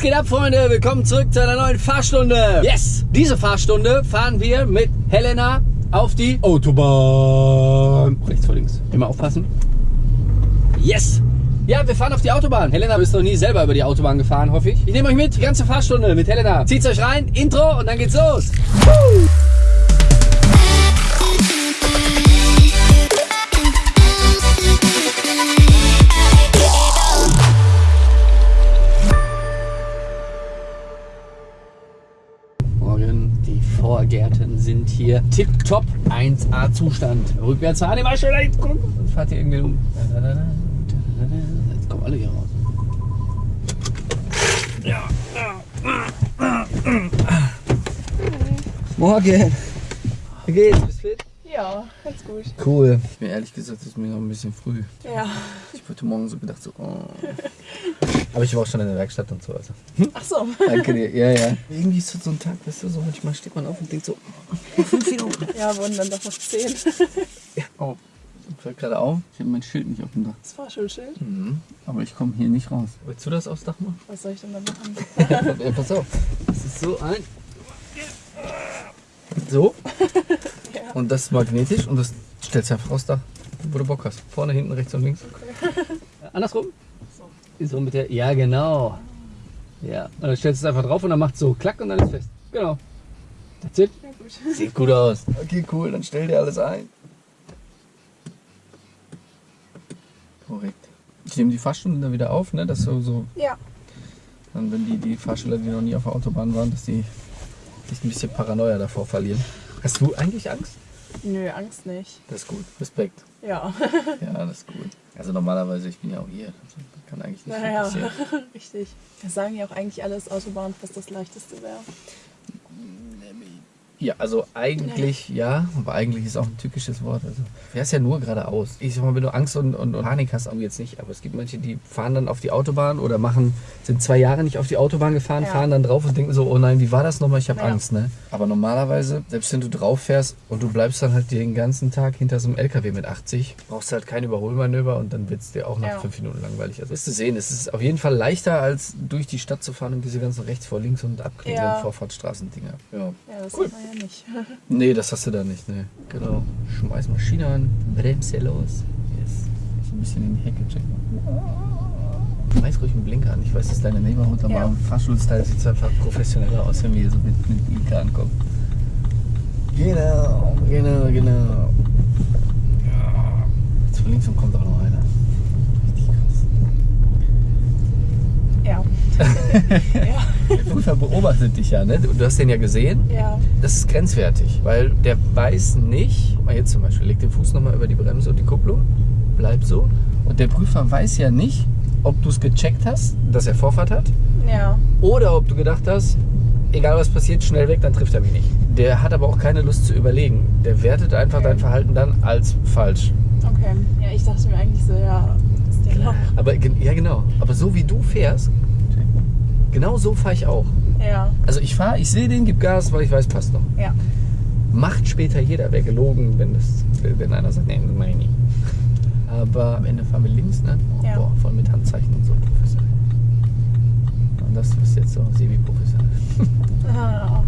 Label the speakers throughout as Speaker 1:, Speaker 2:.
Speaker 1: geht ab, Freunde? Willkommen zurück zu einer neuen Fahrstunde. Yes! Diese Fahrstunde fahren wir mit Helena auf die Autobahn. Rechts vor links. Immer aufpassen. Yes! Ja, wir fahren auf die Autobahn. Helena ist noch nie selber über die Autobahn gefahren, hoffe ich. Ich nehme euch mit, die ganze Fahrstunde mit Helena. Zieht's euch rein, Intro und dann geht's los. Woo! Hier tipptopp 1A Zustand. Rückwärts fahren, immer schön dahin gucken. Und fahrt ihr irgendwie um. Jetzt kommen alle hier raus. Ja. Morgen. Wie geht's? Bist du fit?
Speaker 2: Ja, ganz gut.
Speaker 1: Cool. Ich bin ehrlich gesagt, es ist mir noch ein bisschen früh.
Speaker 2: Ja.
Speaker 1: Ich habe heute Morgen so gedacht, so, oh. Aber ich war auch schon in der Werkstatt und so. Also.
Speaker 2: Ach so.
Speaker 1: Danke dir. Ja, ja. Irgendwie ist das so ein Tag, weißt du, so manchmal steht man auf und denkt so, oh, fünf Minuten.
Speaker 2: Ja, wurden dann doch noch zehn.
Speaker 1: Ja. Oh, fällt gerade auf. Ich habe mein Schild nicht auf dem Dach.
Speaker 2: Das war schon Schild.
Speaker 1: Mhm. Aber ich komme hier nicht raus. Willst du das aufs Dach machen?
Speaker 2: Was soll ich denn da machen?
Speaker 1: ja, pass auf. Das ist so ein. So.
Speaker 2: Ja.
Speaker 1: Und das ist magnetisch und das stellst du einfach aufs Dach, wo du Bock hast. Vorne, hinten, rechts und links. Andersrum?
Speaker 2: So.
Speaker 1: Mit der. Ja, genau. Ja. Und dann stellst du es einfach drauf und dann macht es so klack und dann ist fest. Genau. That's it.
Speaker 2: Ja, gut.
Speaker 1: Sieht gut aus. Okay, cool. Dann stell dir alles ein. Korrekt. Ich nehme die Fahrstunde dann wieder auf, ne? Dass so, so
Speaker 2: Ja.
Speaker 1: dann, wenn die, die Fahrschüler, die noch nie auf der Autobahn waren, dass die sich ein bisschen Paranoia davor verlieren. Hast du eigentlich Angst?
Speaker 2: Nö, Angst nicht.
Speaker 1: Das ist gut. Respekt.
Speaker 2: Ja.
Speaker 1: Ja, das ist gut. Also normalerweise, ich bin ja auch hier. Also kann eigentlich nicht
Speaker 2: Naja,
Speaker 1: passieren.
Speaker 2: richtig. Das sagen ja auch eigentlich alles Autobahn, was das leichteste wäre.
Speaker 1: Ja, also eigentlich ja, aber eigentlich ist auch ein tückisches Wort. Also fährst ja nur geradeaus. Ich sag mal, wenn du Angst und, und, und Panik hast, aber jetzt nicht. Aber es gibt manche, die fahren dann auf die Autobahn oder machen, sind zwei Jahre nicht auf die Autobahn gefahren,
Speaker 2: Ja.
Speaker 1: fahren dann drauf und denken so, oh nein, wie war das nochmal? Ich habe
Speaker 2: Ja.
Speaker 1: Angst, ne? Aber normalerweise, selbst wenn du drauf fährst und du bleibst dann halt den ganzen Tag hinter so einem LKW mit 80, brauchst du halt kein Überholmanöver und dann wird es dir auch nach
Speaker 2: Ja.
Speaker 1: fünf Minuten langweilig. Also wirst du sehen, es ist auf jeden Fall leichter, als durch die Stadt zu fahren und diese ganzen rechts vor links und abknickenden
Speaker 2: Ja.
Speaker 1: Vorfahrtsstraßendinger. Ja.
Speaker 2: Ja,
Speaker 1: Cool.
Speaker 2: Ja nicht.
Speaker 1: Nee, das hast du da nicht, ne. Genau. Schmeiß Maschine an, bremse los. Yes. Ich ein bisschen in die Hecke checken. Schmeiß ruhig einen Blinker an. Ich weiß, das ist deine Neighborhood, aber
Speaker 2: Ja.
Speaker 1: im Fahrschulstyle sieht es einfach professioneller aus, wenn wir hier so mit, mit Blinker ankommen. Genau, genau, genau. Ja. Jetzt von links und kommt auch noch einer. Richtig krass.
Speaker 2: Ja. ja.
Speaker 1: Der Prüfer beobachtet dich ja, ne? Du hast den ja gesehen.
Speaker 2: Ja.
Speaker 1: Das ist grenzwertig, weil der weiß nicht, mal jetzt zum Beispiel, leg den Fuß nochmal über die Bremse und die Kupplung, bleib so. Und der Prüfer weiß ja nicht, ob du es gecheckt hast, dass er Vorfahrt hat,
Speaker 2: Ja.
Speaker 1: oder ob du gedacht hast, egal was passiert, schnell weg, dann trifft er mich nicht. Der hat aber auch keine Lust zu überlegen. Der wertet einfach
Speaker 2: Okay.
Speaker 1: dein Verhalten dann als falsch.
Speaker 2: Okay. Ja, ich dachte mir eigentlich so, ja, noch.
Speaker 1: Aber ja genau, aber so wie du fährst, genau so fahre ich auch.
Speaker 2: Ja.
Speaker 1: Also ich fahre, ich sehe den, gib Gas, weil ich weiß, passt noch.
Speaker 2: Ja.
Speaker 1: Macht später jeder, wäre gelogen, wenn, das, wenn einer sagt, nee, das mach ich nicht. Aber am Ende fahren wir links, ne? Oh,
Speaker 2: Ja.
Speaker 1: Boah, voll mit Handzeichen und so professionell. Und das ist jetzt so semi-professionell.
Speaker 2: Ah.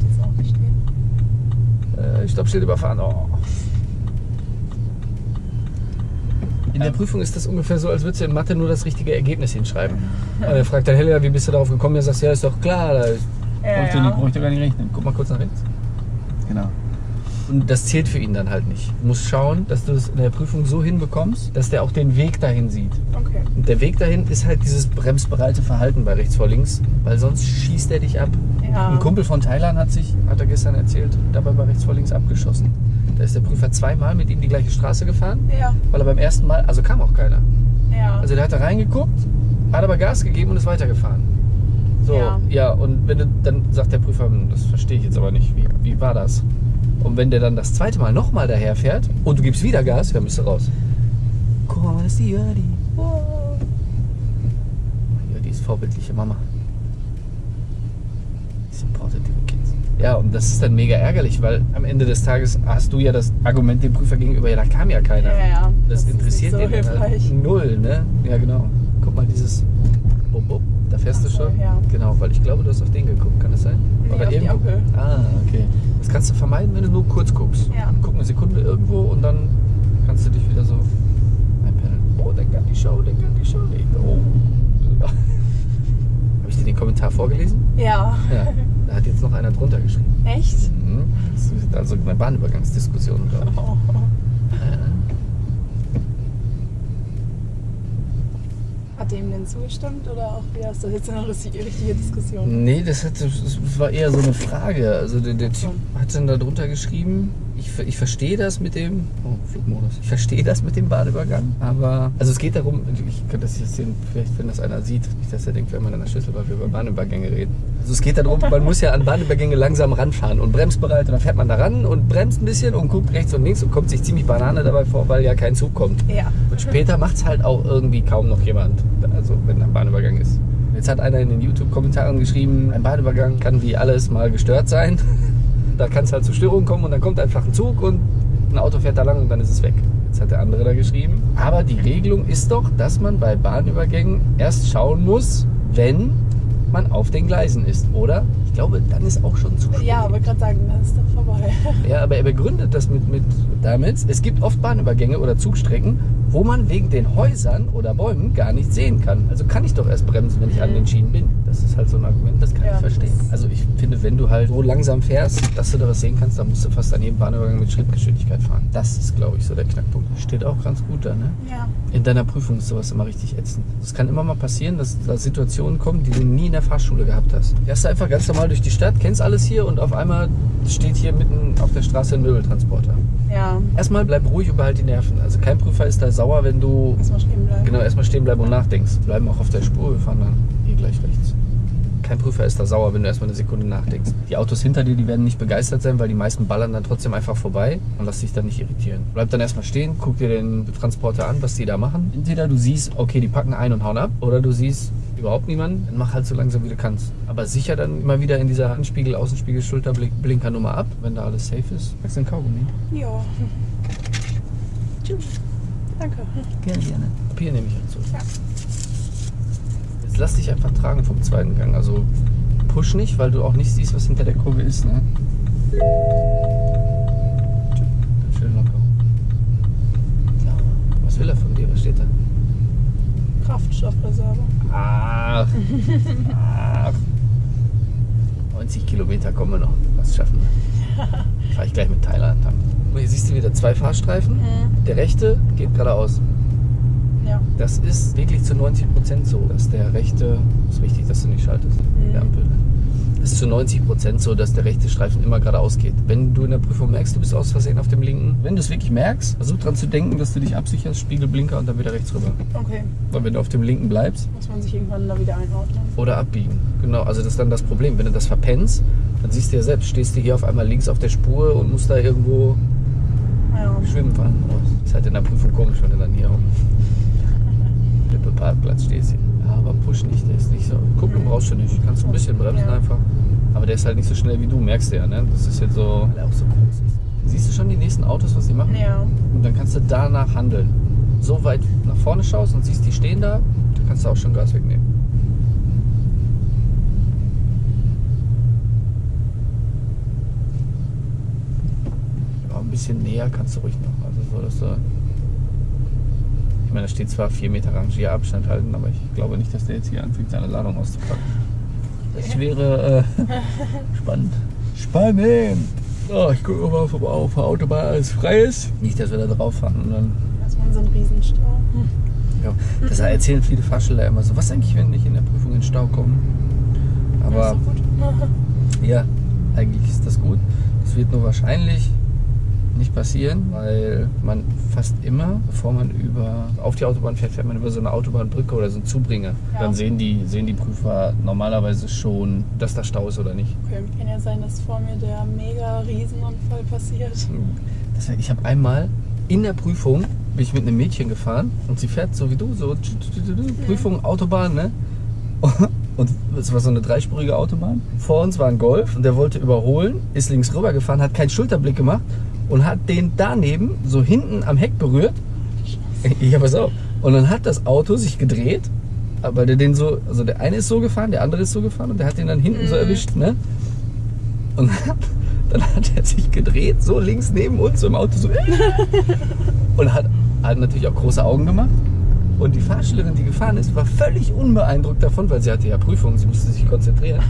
Speaker 2: Jetzt auch nicht stehen.
Speaker 1: Äh, Stoppschild überfahren. Oh. In der Prüfung ist das ungefähr so, als würdest du in Mathe nur das richtige Ergebnis hinschreiben. Und er fragt der Helena, wie bist du darauf gekommen? Er sagt, ja, ist doch klar, da ist
Speaker 2: Ja,
Speaker 1: Brauchst du
Speaker 2: ja.
Speaker 1: nicht, doch gar nicht rechnen. Guck mal kurz nach rechts. Genau. Und das zählt für ihn dann halt nicht. Du musst schauen, dass du es in der Prüfung so hinbekommst, dass der auch den Weg dahin sieht.
Speaker 2: Okay.
Speaker 1: Und der Weg dahin ist halt dieses bremsbereite Verhalten bei rechts vor links, weil sonst schießt er dich ab.
Speaker 2: Ja.
Speaker 1: Ein Kumpel von Thailand hat sich, hat er gestern erzählt, dabei bei rechts vor links abgeschossen. Da ist der Prüfer zweimal mit ihm die gleiche Straße gefahren,
Speaker 2: Ja.
Speaker 1: weil er beim ersten Mal, also kam auch keiner.
Speaker 2: Ja.
Speaker 1: Also der hat da reingeguckt, hat aber Gas gegeben und ist weitergefahren. So, ja.
Speaker 2: Ja.
Speaker 1: und wenn du, dann sagt der Prüfer, hm, das verstehe ich jetzt aber nicht, wie, wie war das? Und wenn der dann das zweite Mal nochmal daherfährt und du gibst wieder Gas, dann bist du raus. Guck mal, das ist die Jördi. Oh. Jördi ist vorbildliche Mama. Ja, und das ist dann mega ärgerlich, weil am Ende des Tages hast du ja das Argument dem Prüfer gegenüber, ja, da kam ja keiner.
Speaker 2: Ja, ja.
Speaker 1: Das,
Speaker 2: ist
Speaker 1: interessiert
Speaker 2: so
Speaker 1: den halt
Speaker 2: hilfreich.
Speaker 1: null, ne? Ja, genau. Guck mal, dieses Bub, Bub, da Fährst
Speaker 2: Ach
Speaker 1: du
Speaker 2: so,
Speaker 1: schon?
Speaker 2: ja.
Speaker 1: Genau, weil ich glaube, du hast auf den geguckt. Kann das sein?
Speaker 2: Nee, auf die Ampel.
Speaker 1: Ah, okay. Das kannst du vermeiden, wenn du nur kurz guckst.
Speaker 2: Ja.
Speaker 1: Guck eine Sekunde irgendwo und dann kannst du dich wieder so einpendeln. Oh, denk an die Show, denk an die Show. Oh. Habe ich dir den Kommentar vorgelesen?
Speaker 2: Ja.
Speaker 1: Ja. Da hat jetzt noch einer drunter geschrieben.
Speaker 2: Echt?
Speaker 1: Mhm. Das ist also eine Bahnübergangsdiskussion, glaube ich.
Speaker 2: Oh. Hat dem denn zugestimmt oder auch wieder ist das jetzt eine richtige richtige Diskussion?
Speaker 1: Nee, das, hat, das war eher so eine Frage. Also der, der Typ hat dann da drunter geschrieben, ich, ich verstehe das mit dem, oh, Flugmodus, ich verstehe das mit dem Bahnübergang, aber, also es geht darum, ich könnte das jetzt sehen, vielleicht wenn das einer sieht, nicht, dass er denkt, wenn man an der Schüssel, weil wir über Bahnübergänge reden. Also es geht darum, man muss ja an Bahnübergänge langsam ranfahren und bremsbereit und dann fährt man da ran und bremst ein bisschen und guckt rechts und links und kommt sich ziemlich Banane dabei vor, weil ja kein Zug kommt.
Speaker 2: Ja.
Speaker 1: Und später macht es halt auch irgendwie kaum noch jemand, also wenn ein Bahnübergang ist. Jetzt hat einer in den YouTube-Kommentaren geschrieben, ein Bahnübergang kann wie alles mal gestört sein. Da kann es halt zu Störungen kommen und dann kommt einfach ein Zug und ein Auto fährt da lang und dann ist es weg. Jetzt hat der andere da geschrieben. Aber die Regelung ist doch, dass man bei Bahnübergängen erst schauen muss, wenn man auf den Gleisen ist, oder? Ich glaube, dann ist auch schon zu spät.
Speaker 2: Ja, wollte gerade sagen, das ist doch vorbei.
Speaker 1: Ja, aber er begründet das mit, mit damit, es gibt oft Bahnübergänge oder Zugstrecken, wo man wegen den Häusern oder Bäumen gar nicht sehen kann. Also kann ich doch erst bremsen, wenn ich an den Schienen bin. Das ist halt so ein Argument, das kann
Speaker 2: Ja,
Speaker 1: ich verstehen. Also ich finde, wenn du halt so langsam fährst, dass du da was sehen kannst, dann musst du fast an jedem Bahnübergang mit Schrittgeschwindigkeit fahren. Das ist, glaube ich, so der Knackpunkt. Steht auch ganz gut da, ne?
Speaker 2: Ja.
Speaker 1: In deiner Prüfung ist sowas immer richtig ätzend. Es kann immer mal passieren, dass da Situationen kommen, die du nie in der Fahrschule gehabt hast. Fährst du einfach ganz normal durch die Stadt, kennst alles hier und auf einmal steht hier mitten auf der Straße ein Möbeltransporter.
Speaker 2: Ja.
Speaker 1: Erstmal bleib ruhig und behalt die Nerven. Also kein Prüfer ist da sauer, wenn du
Speaker 2: Erstmal stehen bleiben.
Speaker 1: genau erstmal stehen bleiben und nachdenkst. Bleiben auch auf der Spur, wir fahren dann hier gleich rechts. Kein Prüfer ist da sauer, wenn du erstmal eine Sekunde nachdenkst. Die Autos hinter dir, die werden nicht begeistert sein, weil die meisten ballern dann trotzdem einfach vorbei und lass dich dann nicht irritieren. Bleib dann erstmal stehen, guck dir den Transporter an, was die da machen. Entweder du siehst, okay, die packen ein und hauen ab, oder du siehst überhaupt niemanden, dann mach halt so langsam wie du kannst. Aber sicher dann immer wieder in dieser Handspiegel, Außenspiegel, Schulterblinker Nummer ab, wenn da alles safe ist. Magst du einen Kaugummi?
Speaker 2: Ja. Tschüss. Danke.
Speaker 1: Gerne, gerne. Papier nehme ich dazu.
Speaker 2: Ja.
Speaker 1: Jetzt lass dich einfach tragen vom zweiten Gang. Also push nicht, weil du auch nicht siehst, was hinter der Kurve ist. Ne? Schön locker. Was will er von dir? Was steht da?
Speaker 2: Kraftstoffreserve.
Speaker 1: Ach. Ach. 90 Kilometer kommen wir noch. Was schaffen wir? Fahre ich gleich mit Thailand. Und Hier siehst du wieder zwei Fahrstreifen.
Speaker 2: Mhm.
Speaker 1: Der rechte geht geradeaus.
Speaker 2: Ja.
Speaker 1: Das ist wirklich zu 90 Prozent so, dass der rechte, ist wichtig, dass du nicht schaltest,
Speaker 2: Mhm.
Speaker 1: der Ampel. Das ist zu 90 Prozent so, dass der rechte Streifen immer geradeaus geht. Wenn du in der Prüfung merkst, du bist aus Versehen auf dem linken, wenn du es wirklich merkst, versuch dran zu denken, dass du dich absicherst, Spiegelblinker und dann wieder rechts rüber.
Speaker 2: Okay.
Speaker 1: Weil wenn du auf dem linken bleibst
Speaker 2: Muss man sich irgendwann da wieder einordnen.
Speaker 1: oder abbiegen. Genau, also das ist dann das Problem. Wenn du das verpennst, dann siehst du ja selbst, stehst du hier auf einmal links auf der Spur und musst da irgendwo
Speaker 2: Ja.
Speaker 1: schwimmen fahren. Oh, ist halt in der Prüfung komisch, wenn du dann hier auf dem Lippe-Parkplatz stehst. Ja, aber push nicht, der ist nicht so. Gucken brauchst du nicht. Kannst du ein bisschen bremsen
Speaker 2: Ja.
Speaker 1: einfach. Aber der ist halt nicht so schnell wie du, merkst du ja, ne? Das ist jetzt so, weil er auch so groß ist. Siehst du schon die nächsten Autos, was die machen?
Speaker 2: Ja.
Speaker 1: Und dann kannst du danach handeln. So weit nach vorne schaust und siehst, die stehen da, dann kannst du auch schon Gas wegnehmen. Ja, ein bisschen näher kannst du ruhig noch. Also so, dass du. Ich meine, da steht zwar 4 Meter Rangierabstand halten, aber ich glaube nicht, dass der jetzt hier anfängt, seine Ladung auszupacken. Das wäre äh, spannend. Spannend! Oh, ich gucke mal, ob auf der Autobahn alles frei ist. Nicht, dass wir da drauf fahren und dann
Speaker 2: Erstmal so ein Riesenstau.
Speaker 1: Ja, das erzählen viele Fahrschüler immer so. Was eigentlich, wenn ich in der Prüfung in Stau komme? Aber
Speaker 2: ja,
Speaker 1: eigentlich ist das gut. Das wird nur wahrscheinlich nicht passieren, weil man fast immer, bevor man über auf die Autobahn fährt, fährt man über so eine Autobahnbrücke oder so einen Zubringer.
Speaker 2: Ja.
Speaker 1: Dann sehen die, sehen die Prüfer normalerweise schon, dass da Stau ist oder nicht.
Speaker 2: Okay, kann ja sein, dass vor mir der mega Riesenunfall passiert.
Speaker 1: Das, ich habe einmal in der Prüfung bin ich mit einem Mädchen gefahren und sie fährt so wie du, so Prüfung Autobahn, ne? Und es war so eine dreispurige Autobahn. Vor uns war ein Golf und der wollte überholen, ist links rüber gefahren, hat keinen Schulterblick gemacht und hat den daneben so hinten am Heck berührt. Ja, pass auf. Und dann hat das Auto sich gedreht, weil der den so, also der eine ist so gefahren, der andere ist so gefahren und der hat den dann hinten so erwischt, ne? Und dann hat er sich gedreht, so links neben uns, so im Auto, so. und hat, hat natürlich auch große Augen gemacht. Und die Fahrschülerin, die gefahren ist, war völlig unbeeindruckt davon, weil sie hatte ja Prüfung, sie musste sich konzentrieren.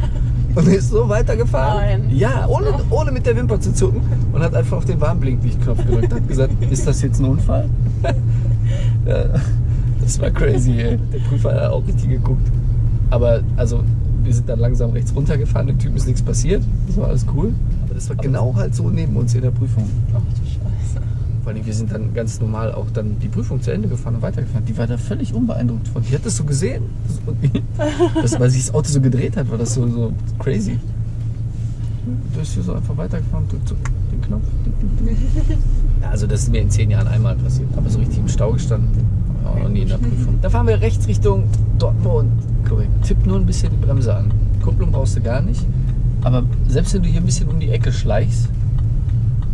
Speaker 1: Und ist so weitergefahren.
Speaker 2: Nein.
Speaker 1: Ja, ohne, ohne mit der Wimper zu zucken. Und hat einfach auf den Warnblinklichtknopf gedrückt. Hat gesagt, ist das jetzt ein Unfall? ja, das war crazy, ey. Der Prüfer hat auch richtig geguckt. Aber also, wir sind dann langsam rechts runtergefahren, dem Typen ist nichts passiert. Das war alles cool. Aber das war genau halt so neben uns in der Prüfung.
Speaker 2: Ach.
Speaker 1: Vor allem, wir sind dann ganz normal auch dann die Prüfung zu Ende gefahren und weitergefahren. Die war da völlig unbeeindruckt von. Die hat das so gesehen. Das, das, weil sich das Auto so gedreht hat, war das so, so crazy. Du bist hier so einfach weitergefahren, drückt so den Knopf. Also das ist mir in zehn Jahren einmal passiert. Aber so richtig im Stau gestanden, auch noch nie in der Prüfung. Da fahren wir rechts Richtung Dortmund. Korrekt. Tipp nur ein bisschen die Bremse an. Kupplung brauchst du gar nicht. Aber selbst wenn du hier ein bisschen um die Ecke schleichst,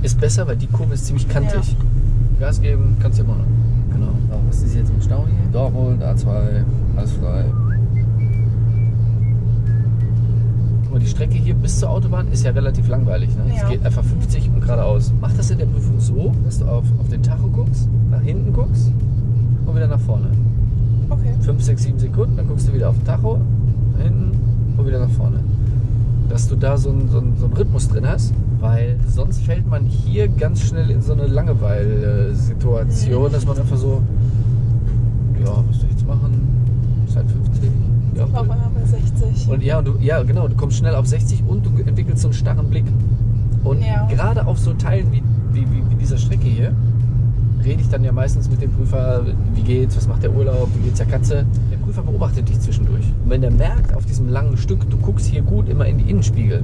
Speaker 1: ist besser, weil die Kurve ist ziemlich kantig. Gas geben kannst du immer noch. Genau. So, was ist jetzt im Stau hier? Dortmund, A2, alles frei. Guck mal, die Strecke hier bis zur Autobahn ist ja relativ langweilig. Ne? Es
Speaker 2: Ja.
Speaker 1: geht einfach 50 und geradeaus. Mach das in der Prüfung so, dass du auf, auf den Tacho guckst, nach hinten guckst und wieder nach vorne.
Speaker 2: Okay.
Speaker 1: 5, 6, 7 Sekunden, dann guckst du wieder auf den Tacho, nach hinten und wieder nach vorne. Dass du da so einen, so einen, so einen Rhythmus drin hast, weil sonst fällt man hier ganz schnell in so eine Langeweile-Situation, dass man einfach so, ja, was soll ich jetzt machen? Ist halt 50. Ja,
Speaker 2: Auf einmal bei 60.
Speaker 1: und ja, du, ja, genau, du kommst schnell auf 60 und du entwickelst so einen starren Blick. Und
Speaker 2: Ja.
Speaker 1: gerade auf so Teilen wie, wie, wie, wie dieser Strecke hier, rede ich dann ja meistens mit dem Prüfer, wie geht's, was macht der Urlaub, wie geht's der Katze. Der Prüfer beobachtet dich zwischendurch. Und wenn der merkt, auf diesem langen Stück, du guckst hier gut immer in die Innenspiegel,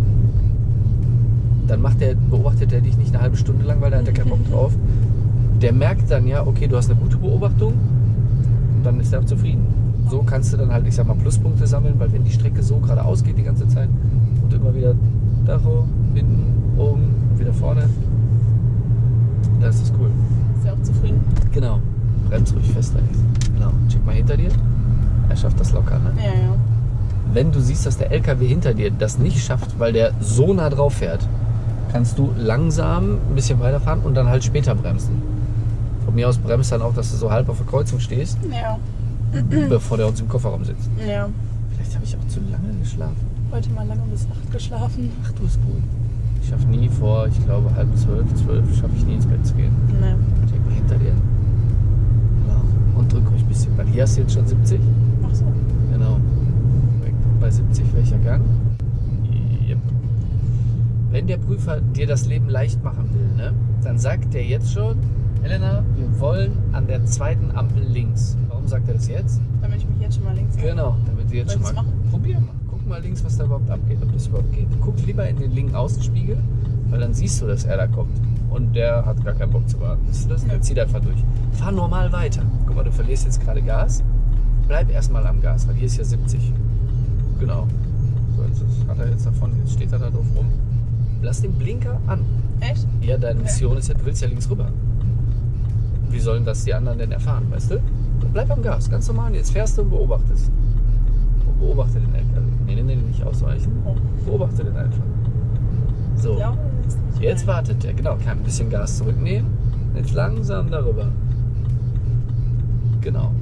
Speaker 1: dann macht der, beobachtet er dich nicht eine halbe Stunde lang, weil da hat er keinen Bock drauf. Der merkt dann ja, okay, du hast eine gute Beobachtung und dann ist er auch zufrieden. So kannst du dann halt, ich sag mal, Pluspunkte sammeln, weil wenn die Strecke so geradeaus geht die ganze Zeit und immer wieder Tacho, hinten, oben, wieder vorne, dann ist das cool.
Speaker 2: Ist ja auch zufrieden.
Speaker 1: Genau. Bremst ruhig fest, Alex. Genau. Check mal hinter dir. Er schafft das locker, ne?
Speaker 2: Ja, ja.
Speaker 1: Wenn du siehst, dass der LKW hinter dir das nicht schafft, weil der so nah drauf fährt, kannst du langsam ein bisschen weiterfahren und dann halt später bremsen. Von mir aus bremst dann auch, dass du so halb auf der Kreuzung stehst,
Speaker 2: Ja.
Speaker 1: bevor der uns im Kofferraum sitzt.
Speaker 2: Ja.
Speaker 1: Vielleicht habe ich auch zu lange geschlafen.
Speaker 2: Heute mal lange bis 8 geschlafen.
Speaker 1: Ach, du bist gut. Ich schaffe nie vor, ich glaube halb zwölf, zwölf schaffe ich nie ins Bett zu gehen.
Speaker 2: Nee.
Speaker 1: Check mal hinter dir. Genau. Und drück euch ein bisschen. Weil hier hast du jetzt schon 70.
Speaker 2: Ach so.
Speaker 1: Genau. Bei 70 welcher Gang? Wenn der Prüfer dir das Leben leicht machen will, ne, dann sagt der jetzt schon, Helena, wir wollen an der zweiten Ampel links. Warum sagt er das jetzt?
Speaker 2: Damit ich mich jetzt schon mal links
Speaker 1: Genau, damit du jetzt
Speaker 2: Soll
Speaker 1: schon mal.
Speaker 2: machen?
Speaker 1: Probier mal. Guck mal links, was da überhaupt abgeht, ob das überhaupt geht. Guck lieber in den linken Außenspiegel, weil dann siehst du, dass er da kommt. Und der hat gar keinen Bock zu warten. Siehst du das? Der
Speaker 2: Ja.
Speaker 1: zieht einfach durch. Fahr normal weiter. Guck mal, du verlierst jetzt gerade Gas. Bleib erstmal am Gas, weil hier ist ja 70. Genau. So, jetzt hat er jetzt davon, jetzt steht er da drauf rum. Lass den Blinker an.
Speaker 2: Echt?
Speaker 1: Ja, deine
Speaker 2: Okay.
Speaker 1: Mission ist ja, du willst ja links rüber. Wie sollen das die anderen denn erfahren, weißt du? Bleib am Gas, ganz normal. Jetzt fährst du und beobachtest. Und beobachte den LKW. Nee, nee, nee, nicht ausweichen. Beobachte den einfach. So,
Speaker 2: jetzt
Speaker 1: wartet der. Genau, kann ein bisschen Gas zurücknehmen. Jetzt langsam darüber. Genau.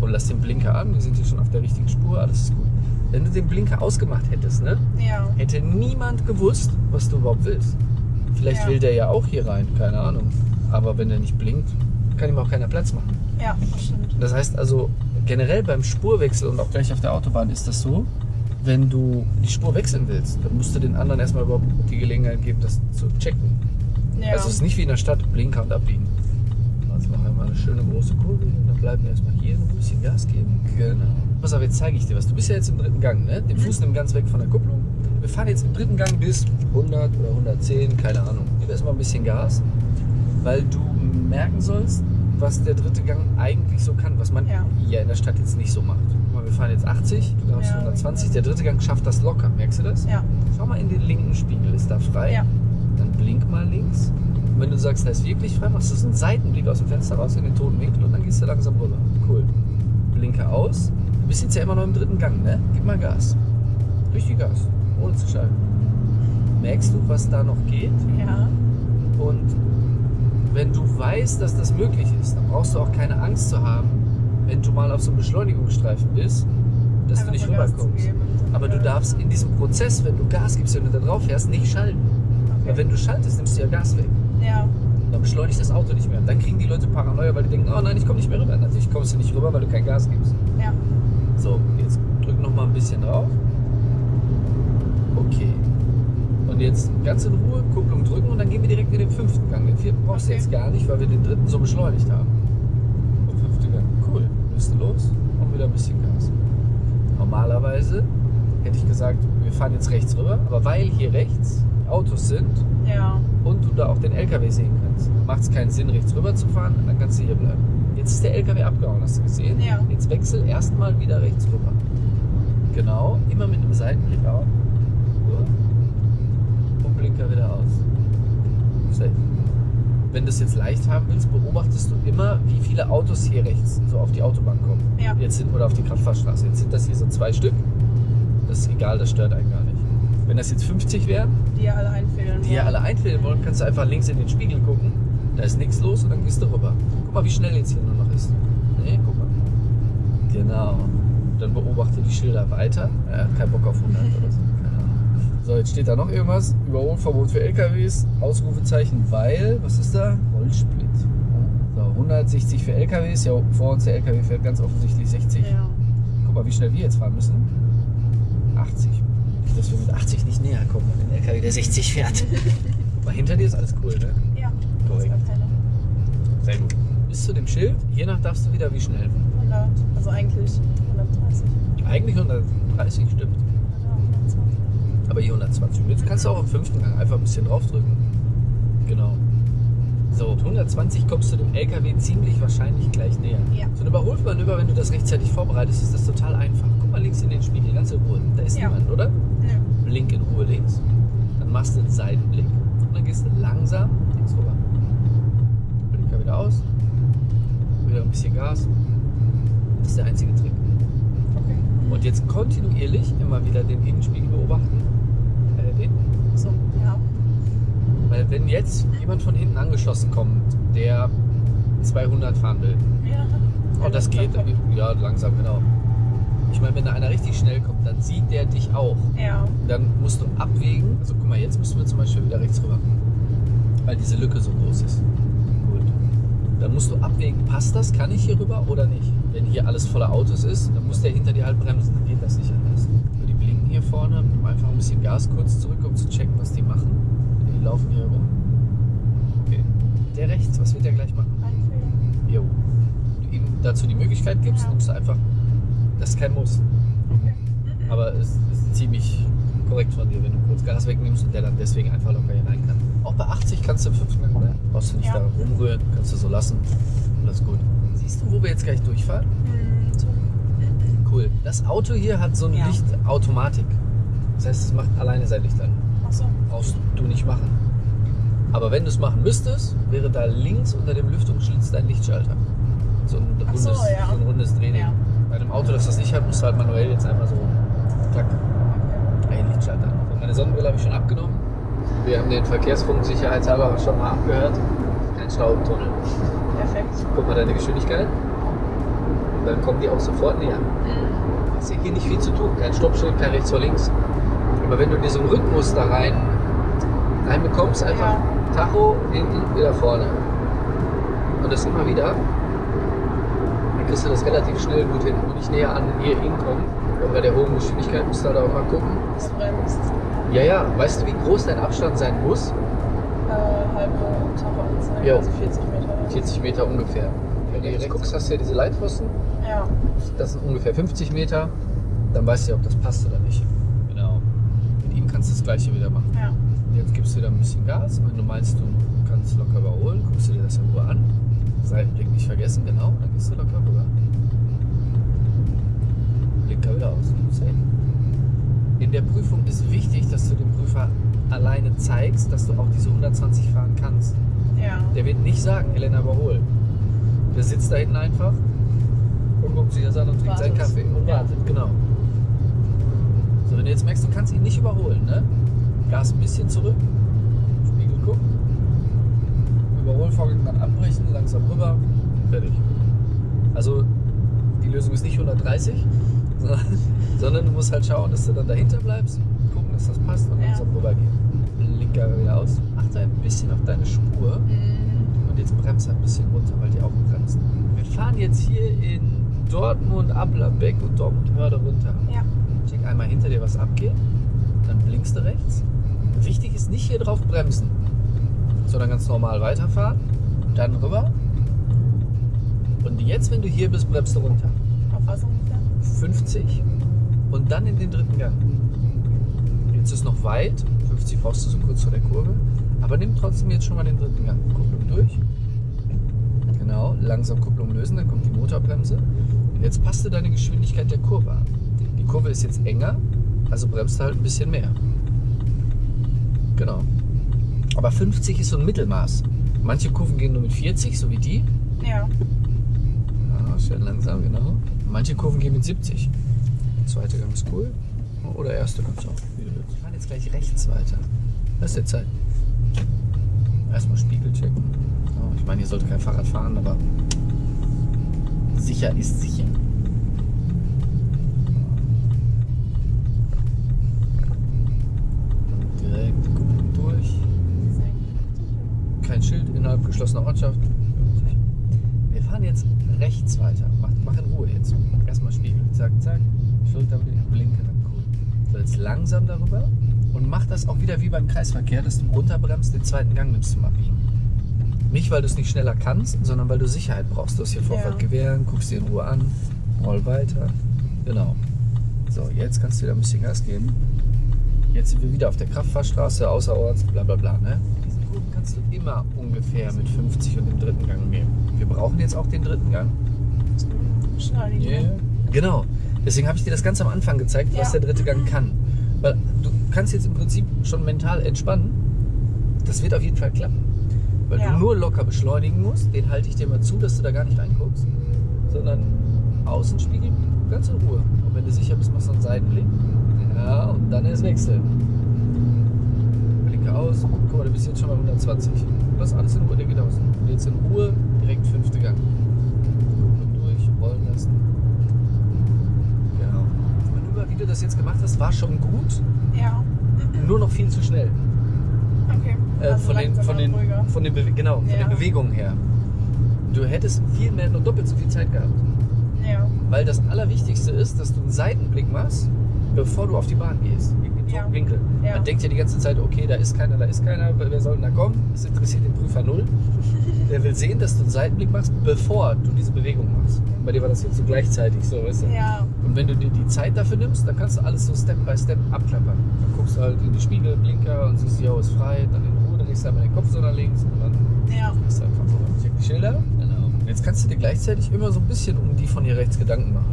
Speaker 1: Und lass den Blinker an. Wir sind hier schon auf der richtigen Spur. Alles ist gut. Wenn du den Blinker ausgemacht hättest, ne?
Speaker 2: Ja.
Speaker 1: hätte niemand gewusst, was du überhaupt willst. Vielleicht
Speaker 2: Ja.
Speaker 1: will der ja auch hier rein, keine Ahnung. Aber wenn er nicht blinkt, kann ihm auch keiner Platz machen.
Speaker 2: Ja, stimmt.
Speaker 1: Das heißt also, generell beim Spurwechsel und auch gleich auf der Autobahn ist das so, wenn du die Spur wechseln willst, dann musst du den anderen erstmal überhaupt die Gelegenheit geben, das zu checken.
Speaker 2: Ja.
Speaker 1: Also es ist nicht wie in der Stadt, Blinker und abbiegen. Also machen wir mal eine schöne große Kurve und dann bleiben wir erstmal hier und ein bisschen Gas geben. Genau. Pass auf, jetzt zeige ich dir was. Du bist ja jetzt im dritten Gang, ne? Den Fuß nimmt ganz weg von der Kupplung. Wir fahren jetzt im dritten Gang bis 100 oder 110, keine Ahnung. Gib erstmal ein bisschen Gas, weil du merken sollst, was der dritte Gang eigentlich so kann, was man
Speaker 2: Ja.
Speaker 1: hier in der Stadt jetzt nicht so macht. Guck mal, wir fahren jetzt 80, du darfst
Speaker 2: Ja,
Speaker 1: 120. Der dritte Gang schafft das locker, merkst du das?
Speaker 2: Ja.
Speaker 1: Schau mal in den linken Spiegel, ist da frei?
Speaker 2: Ja.
Speaker 1: Dann blink mal links. Und wenn du sagst, da ist wirklich frei, machst du so einen Seitenblick aus dem Fenster raus in den toten Winkel und dann gehst du langsam rüber. Cool. Blinke aus. Bist jetzt ja immer noch im dritten Gang, ne? Gib mal Gas. Richtig Gas, ohne zu schalten. Merkst du, was da noch geht?
Speaker 2: Ja.
Speaker 1: Und wenn du weißt, dass das möglich ist, dann brauchst du auch keine Angst zu haben, wenn du mal auf so einem Beschleunigungsstreifen bist, dass
Speaker 2: Einfach
Speaker 1: du nicht rüberkommst.
Speaker 2: und
Speaker 1: Aber du darfst in diesem Prozess, wenn du Gas gibst, wenn du da drauf fährst, nicht schalten. Weil wenn du schaltest, nimmst du ja Gas weg.
Speaker 2: Ja.
Speaker 1: Dann beschleunigt das Auto nicht mehr. Dann kriegen die Leute Paranoia, weil die denken, oh nein, ich komme nicht mehr rüber. Natürlich kommst du nicht rüber, weil du kein Gas gibst. So, jetzt drück noch mal ein bisschen drauf. Okay. Und jetzt ganz in Ruhe Kupplung drücken und dann gehen wir direkt in den fünften Gang. Den vierten brauchst du
Speaker 2: Okay.
Speaker 1: jetzt gar nicht, weil wir den dritten so beschleunigt haben. Und fünfte Gang. Cool. Du los und wieder ein bisschen Gas. Normalerweise hätte ich gesagt, wir fahren jetzt rechts rüber, aber weil hier rechts Autos sind
Speaker 2: Ja.
Speaker 1: und du da auch den LKW sehen kannst, macht es keinen Sinn, rechts rüber zu fahren, dann kannst du hier bleiben. Jetzt ist der LKW abgehauen, hast du gesehen?
Speaker 2: Ja.
Speaker 1: Jetzt wechsel erstmal wieder rechts rüber. Genau, immer mit einem Seitenblick auf. Und Blinker wieder aus. Safe. Wenn du es jetzt leicht haben willst, beobachtest du immer, wie viele Autos hier rechts so auf die Autobahn kommen.
Speaker 2: Ja.
Speaker 1: Jetzt sind, oder auf die Kraftfahrstraße. Jetzt sind das hier so zwei Stück. Das ist egal, das stört einen gar nicht. Wenn das jetzt 50 wären,
Speaker 2: Die ja alle einfällen.
Speaker 1: die ja alle einfällen wollen, kannst du einfach links in den Spiegel gucken. Da ist nichts los und dann gehst du rüber. Guck mal, wie schnell jetzt hier nur noch ist. Nee, guck mal. Genau. Dann beobachte die Schilder weiter. Er hat keinen Bock auf 100 oder so. Keine Ahnung. So, jetzt steht da noch irgendwas. Überholverbot für LKWs. Ausrufezeichen, weil, was ist da? Rollsplit. So, 160 für LKWs. Ja, vor uns der LKW fährt ganz offensichtlich 60.
Speaker 2: Ja.
Speaker 1: Guck mal, wie schnell wir jetzt fahren müssen. 80. Nicht, Dass wir mit 80 nicht näher kommen an den LKW, der 60 fährt. Guck mal, hinter dir ist alles cool, ne?
Speaker 2: Ja.
Speaker 1: Korrekt. Sehr gut. Bis zu dem Schild, je nach darfst du wieder wie schnell.
Speaker 2: 100. Also eigentlich 130.
Speaker 1: Eigentlich 130 stimmt,
Speaker 2: Oder 120.
Speaker 1: aber hier 120. Und Jetzt kannst du auch im fünften Gang einfach ein bisschen draufdrücken. Genau. So, mit 120 kommst du dem LKW ziemlich wahrscheinlich gleich näher.
Speaker 2: Ja.
Speaker 1: So ein Überholmanöver, wenn du das rechtzeitig vorbereitest, ist das total einfach. Guck mal links in den Spiegel, ganz in Ruhe. Da ist
Speaker 2: Ja.
Speaker 1: niemand, oder?
Speaker 2: Nö.
Speaker 1: Blink in Ruhe links. Dann machst du einen Seitenblick und dann gehst du langsam links rüber. Blinker wieder aus. Wieder ein bisschen Gas. Das ist der einzige Trick.
Speaker 2: Okay.
Speaker 1: Und jetzt kontinuierlich immer wieder den Innenspiegel beobachten. Äh, den. So.
Speaker 2: Ja.
Speaker 1: Weil wenn jetzt jemand von hinten angeschossen kommt, der 200 fahren will,
Speaker 2: Ja.
Speaker 1: und das geht, ja langsam, genau. Ich meine, wenn da einer richtig schnell kommt, dann sieht der dich auch.
Speaker 2: Ja.
Speaker 1: Dann musst du abwägen. Also guck mal, jetzt müssen wir zum Beispiel wieder rechts rüber. Weil diese Lücke so groß ist. Dann musst du abwägen, passt das, kann ich hier rüber oder nicht? Wenn hier alles voller Autos ist, dann muss der hinter dir halt bremsen. Dann geht das nicht anders. So, die blinken hier vorne, nimm einfach ein bisschen Gas kurz zurück, um zu checken, was die machen. Die laufen hier rüber. Okay. Der rechts, was wird der gleich machen? Jo. Du ihm dazu die Möglichkeit gibst, nimmst du einfach. Das ist kein Muss. Aber es ist ziemlich korrekt von dir, wenn du kurz Gas wegnimmst und der dann deswegen einfach locker hier rein kann. Auch bei 80 kannst du im fünften Gang bleiben. Brauchst du nicht
Speaker 2: Ja.
Speaker 1: da rumrühren, kannst du so lassen. Alles gut. Siehst du, wo wir jetzt gleich durchfahren?
Speaker 2: Hm, so.
Speaker 1: Cool. Das Auto hier hat so eine
Speaker 2: Ja.
Speaker 1: Lichtautomatik. Das heißt, es macht alleine sein Licht an.
Speaker 2: Ach so.
Speaker 1: Brauchst du nicht machen. Aber wenn du es machen müsstest, wäre da links unter dem Lüftungsschlitz dein Lichtschalter. So ein rundes,
Speaker 2: so, ja.
Speaker 1: so ein rundes Drehding.
Speaker 2: Ja.
Speaker 1: Bei einem Auto, das das nicht hat, musst du halt manuell jetzt einmal so klack
Speaker 2: Okay.
Speaker 1: ein Lichtschalter. So, meine Sonnenbrille habe ich schon abgenommen. Wir haben den Verkehrsfunk sicherheitshalber schon mal abgehört. Kein Schlauchtunnel.
Speaker 2: Perfekt.
Speaker 1: Guck mal deine Geschwindigkeit. Und dann kommen die auch sofort näher.
Speaker 2: Mhm.
Speaker 1: Hast ja hier nicht viel zu tun. Kein Stoppschild, kein rechts vor links. Aber wenn du in diesem Rhythmus da rein reinbekommst, einfach
Speaker 2: Ja.
Speaker 1: Tacho, hinten, wieder vorne. Und das immer wieder, dann kriegst du das relativ schnell gut hin. Und nicht näher an hier hinkommen. Und bei der hohen Geschwindigkeit musst du halt auch mal gucken.
Speaker 2: Das bremst.
Speaker 1: Ja, ja, weißt du, wie groß dein Abstand sein muss?
Speaker 2: Äh, halbe Tacheanzeige.
Speaker 1: Jo.
Speaker 2: Also 40 Meter.
Speaker 1: 40 Meter ungefähr. Wenn du hier rechts guckst, hast du ja diese Leitpfosten.
Speaker 2: Ja.
Speaker 1: Das sind ungefähr 50 Meter. Dann weißt du ja, ob das passt oder nicht. Genau. Mit ihm kannst du das gleiche wieder machen.
Speaker 2: Ja.
Speaker 1: Jetzt gibst du wieder ein bisschen Gas. Und wenn du meinst, du kannst locker überholen, guckst du dir das in Ruhe an. Seitenblick nicht vergessen, genau. Dann gehst du locker rüber. Blinker wieder aus. Safe. In der Prüfung ist wichtig, dass du dem Prüfer alleine zeigst, dass du auch diese 120 fahren kannst.
Speaker 2: Ja.
Speaker 1: Der wird nicht sagen, Helena überhol. Der sitzt da hinten einfach und guckt sich das an und trinkt seinen
Speaker 2: Wartet.
Speaker 1: Kaffee und
Speaker 2: Ja.
Speaker 1: wartet, genau. So, wenn du jetzt merkst, du kannst ihn nicht überholen, ne? Gas ein bisschen zurück, Spiegel gucken, Überholvorgang dann abbrechen, langsam rüber, fertig. Also die Lösung ist nicht 130, sondern, sondern du musst halt schauen, dass du dann dahinter bleibst, gucken, dass das passt und
Speaker 2: Ja.
Speaker 1: langsam rübergehen. Blinker wieder aus. Achte ein bisschen auf deine Spur.
Speaker 2: Mhm.
Speaker 1: Und jetzt bremst ein bisschen runter, weil die auch bremsen. Wir fahren jetzt hier in Dortmund, Ablerbeck und Dortmund Hörde runter.
Speaker 2: Ja.
Speaker 1: Check einmal hinter dir, was abgeht. Dann blinkst du rechts. Wichtig ist nicht hier drauf bremsen, sondern ganz normal weiterfahren. Dann rüber. Und jetzt, wenn du hier bist, bremst du runter.
Speaker 2: Auf ungefähr?
Speaker 1: 50 und dann in den dritten Gang. Jetzt ist noch weit, 50 brauchst du so kurz vor der Kurve, aber nimm trotzdem jetzt schon mal den dritten Gang. Kupplung durch. Genau, langsam Kupplung lösen, dann kommt die Motorbremse. Und jetzt passt du deine Geschwindigkeit der Kurve an. Die Kurve ist jetzt enger, also bremst du halt ein bisschen mehr. Genau. Aber 50 ist so ein Mittelmaß. Manche Kurven gehen nur mit 40, so wie die.
Speaker 2: Ja.
Speaker 1: Schön langsam, genau. Manche Kurven gehen mit 70. Zweite Gang ist cool. Oder erste Gang ist auch. Wir fahren jetzt gleich rechts weiter. Das ist der Zeit. Erstmal Spiegel checken. Ich meine, ihr sollt kein Fahrrad fahren, aber sicher ist sicher. Direkt durch. Kein Schild innerhalb geschlossener Ortschaft. Jetzt rechts weiter. Mach, mach in Ruhe jetzt. Erstmal Spiegel. Zack, zack. Schulterblinker, blinke, dann cool. So, jetzt langsam darüber und mach das auch wieder wie beim Kreisverkehr, dass du runterbremst, den zweiten Gang nimmst zum Abbiegen. Nicht, weil du es nicht schneller kannst, sondern weil du Sicherheit brauchst. Du hast hier Vorfahrt
Speaker 2: Ja.
Speaker 1: gewähren, guckst dir in Ruhe an, roll weiter. Genau. So, jetzt kannst du wieder ein bisschen Gas geben. Jetzt sind wir wieder auf der Kraftfahrstraße, außerorts, bla bla bla. Ne? Kannst du immer ungefähr mit 50 und dem dritten Gang nehmen. Wir brauchen jetzt auch den dritten Gang.
Speaker 2: Beschleunigung.
Speaker 1: Genau. Deswegen habe ich dir das ganz am Anfang gezeigt, was
Speaker 2: Ja.
Speaker 1: der dritte Gang kann. Weil du kannst jetzt im Prinzip schon mental entspannen. Das wird auf jeden Fall klappen. Weil
Speaker 2: Ja.
Speaker 1: du nur locker beschleunigen musst. Den halte ich dir mal zu, dass du da gar nicht reinguckst. Sondern Außenspiegel ganz in Ruhe. Und wenn du sicher bist, machst du einen Seitenblick. Ja, und dann erst wechseln. Aus. Guck mal, du bist jetzt schon bei 120. Lass alles in Ruhe, der geht aus. Und jetzt in Ruhe, direkt fünfte Gang. Kupplung durch, rollen lassen. Genau. Das Manöver, wie du das jetzt gemacht hast, war schon gut,
Speaker 2: Ja.
Speaker 1: nur noch viel zu schnell.
Speaker 2: Okay.
Speaker 1: Äh,
Speaker 2: Also
Speaker 1: von, den,
Speaker 2: langsamer,
Speaker 1: von, den,
Speaker 2: ruhiger.
Speaker 1: von, den Bewe genau, von
Speaker 2: Ja.
Speaker 1: den Bewegungen her. Du hättest viel mehr, nur doppelt so viel Zeit gehabt.
Speaker 2: Ja.
Speaker 1: Weil das Allerwichtigste ist, dass du einen Seitenblick machst, bevor du auf die Bahn gehst.
Speaker 2: Ja.
Speaker 1: Winkel.
Speaker 2: Ja.
Speaker 1: Man denkt ja die ganze Zeit, okay, da ist keiner, da ist keiner, wer soll denn da kommen? Das interessiert den Prüfer null. Der will sehen, dass du einen Seitenblick machst, bevor du diese Bewegung machst. Bei dir war das jetzt so gleichzeitig so, weißt du?
Speaker 2: Ja.
Speaker 1: Und wenn du dir die Zeit dafür nimmst, dann kannst du alles so Step by Step abklappern. Dann guckst du halt in die Spiegel, Blinker und siehst, jo, ist frei, dann in Ruhe, dann legst du einmal den Kopf so nach links und dann
Speaker 2: Ja.
Speaker 1: ist einfach so. Check die Schilder. Genau. Jetzt kannst du dir gleichzeitig immer so ein bisschen um die von hier rechts Gedanken machen.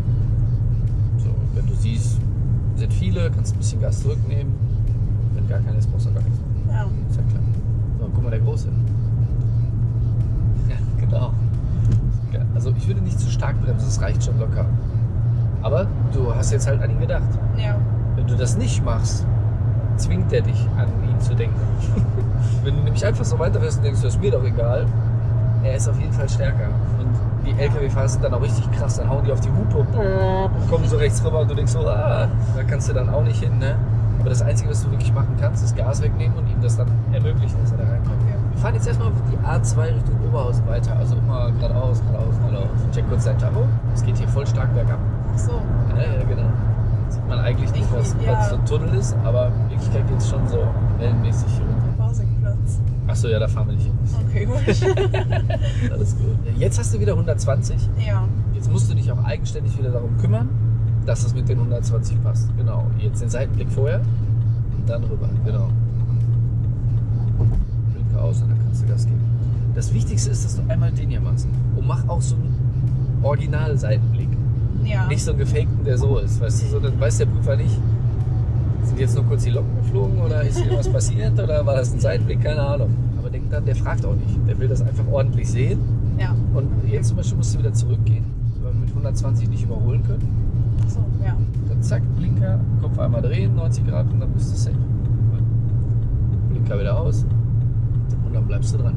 Speaker 1: Sind viele, kannst du ein bisschen Gas zurücknehmen. Wenn gar keiner ist, brauchst du gar nichts.
Speaker 2: Ja.
Speaker 1: Ist ja klar. So, guck mal, der Große. Ja, genau. Ja, Also ich würde nicht zu stark bremsen, das reicht schon locker. Aber du hast jetzt halt an ihn gedacht.
Speaker 2: Ja.
Speaker 1: Wenn du das nicht machst, zwingt er dich an ihn zu denken. Wenn du nämlich einfach so weiterfährst und denkst, das ist mir doch egal, er ist auf jeden Fall stärker. Die LKW-Fahrer sind dann auch richtig krass, dann hauen die auf die Hupe und kommen so rechts rüber und du denkst so, ah, da kannst du dann auch nicht hin, ne? Aber das Einzige, was du wirklich machen kannst, ist Gas wegnehmen und ihm das dann ermöglichen, dass er da reinkommt. Wir fahren jetzt erstmal die A2 Richtung Oberhausen weiter, also immer geradeaus, geradeaus, geradeaus. Check kurz dein Tacho, es geht hier voll stark bergab.
Speaker 2: Ach so.
Speaker 1: Ja, ja, genau. Sieht man eigentlich nicht,
Speaker 2: Ich- ja.
Speaker 1: so ein Tunnel ist, aber in Wirklichkeit geht es schon so wellenmäßig hier. Achso, ja, da fahren wir nicht hin.
Speaker 2: Okay, gut.
Speaker 1: Alles gut. Jetzt hast du wieder 120.
Speaker 2: ja.
Speaker 1: Jetzt musst du dich auch eigenständig wieder darum kümmern, dass das mit den 120 passt. Genau. Jetzt den Seitenblick vorher und dann rüber. Genau. Blinker aus und dann kannst du Gas geben. Das Wichtigste ist, dass du einmal den hier machst. Und mach auch so einen Original-Seitenblick.
Speaker 2: Ja.
Speaker 1: Nicht so einen gefakten, der so ist. Weißt du, so, dann weiß der Prüfer nicht, sind jetzt nur kurz die Locken geflogen oder ist hier was passiert oder war das ein Seitenblick? Keine Ahnung. Dann, der fragt auch nicht. Der will das einfach ordentlich sehen.
Speaker 2: Ja.
Speaker 1: Und jetzt zum Beispiel musst du wieder zurückgehen. Weil mit 120 nicht überholen können.
Speaker 2: So, ja.
Speaker 1: Dann zack, Blinker, Kopf einmal drehen, 90 Grad und dann bist du safe. Blinker wieder aus und dann bleibst du dran.